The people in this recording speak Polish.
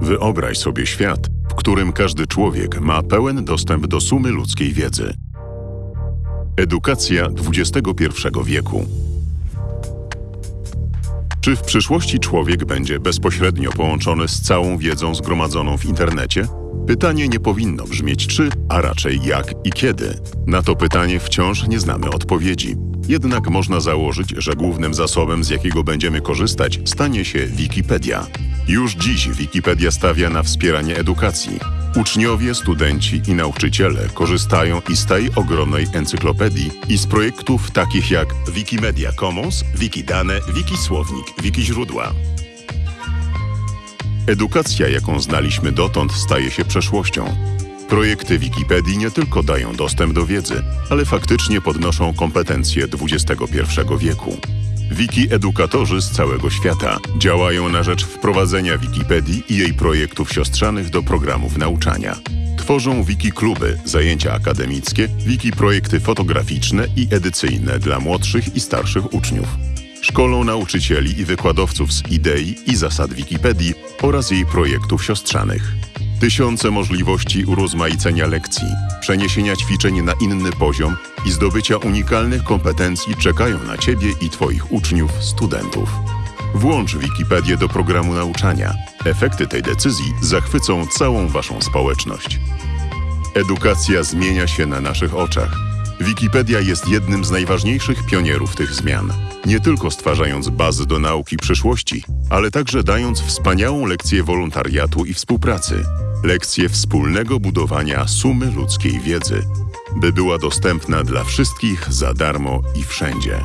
Wyobraź sobie świat, w którym każdy człowiek ma pełen dostęp do sumy ludzkiej wiedzy. Edukacja XXI wieku. Czy w przyszłości człowiek będzie bezpośrednio połączony z całą wiedzą zgromadzoną w internecie? Pytanie nie powinno brzmieć czy, a raczej jak i kiedy. Na to pytanie wciąż nie znamy odpowiedzi. Jednak można założyć, że głównym zasobem, z jakiego będziemy korzystać, stanie się Wikipedia. Już dziś Wikipedia stawia na wspieranie edukacji. Uczniowie, studenci i nauczyciele korzystają i z tej ogromnej encyklopedii i z projektów takich jak Wikimedia Commons, Wikidane, Wikisłownik, Wikiźródła. Edukacja, jaką znaliśmy dotąd, staje się przeszłością. Projekty Wikipedii nie tylko dają dostęp do wiedzy, ale faktycznie podnoszą kompetencje XXI wieku. Wiki-edukatorzy z całego świata działają na rzecz wprowadzenia Wikipedii i jej projektów siostrzanych do programów nauczania. Tworzą wiki-kluby, zajęcia akademickie, wiki-projekty fotograficzne i edycyjne dla młodszych i starszych uczniów. Szkolą nauczycieli i wykładowców z idei i zasad Wikipedii oraz jej projektów siostrzanych. Tysiące możliwości urozmaicenia lekcji, przeniesienia ćwiczeń na inny poziom i zdobycia unikalnych kompetencji czekają na Ciebie i Twoich uczniów, studentów. Włącz Wikipedię do programu nauczania. Efekty tej decyzji zachwycą całą Waszą społeczność. Edukacja zmienia się na naszych oczach. Wikipedia jest jednym z najważniejszych pionierów tych zmian. Nie tylko stwarzając bazy do nauki przyszłości, ale także dając wspaniałą lekcję wolontariatu i współpracy. Lekcję wspólnego budowania sumy ludzkiej wiedzy, by była dostępna dla wszystkich za darmo i wszędzie.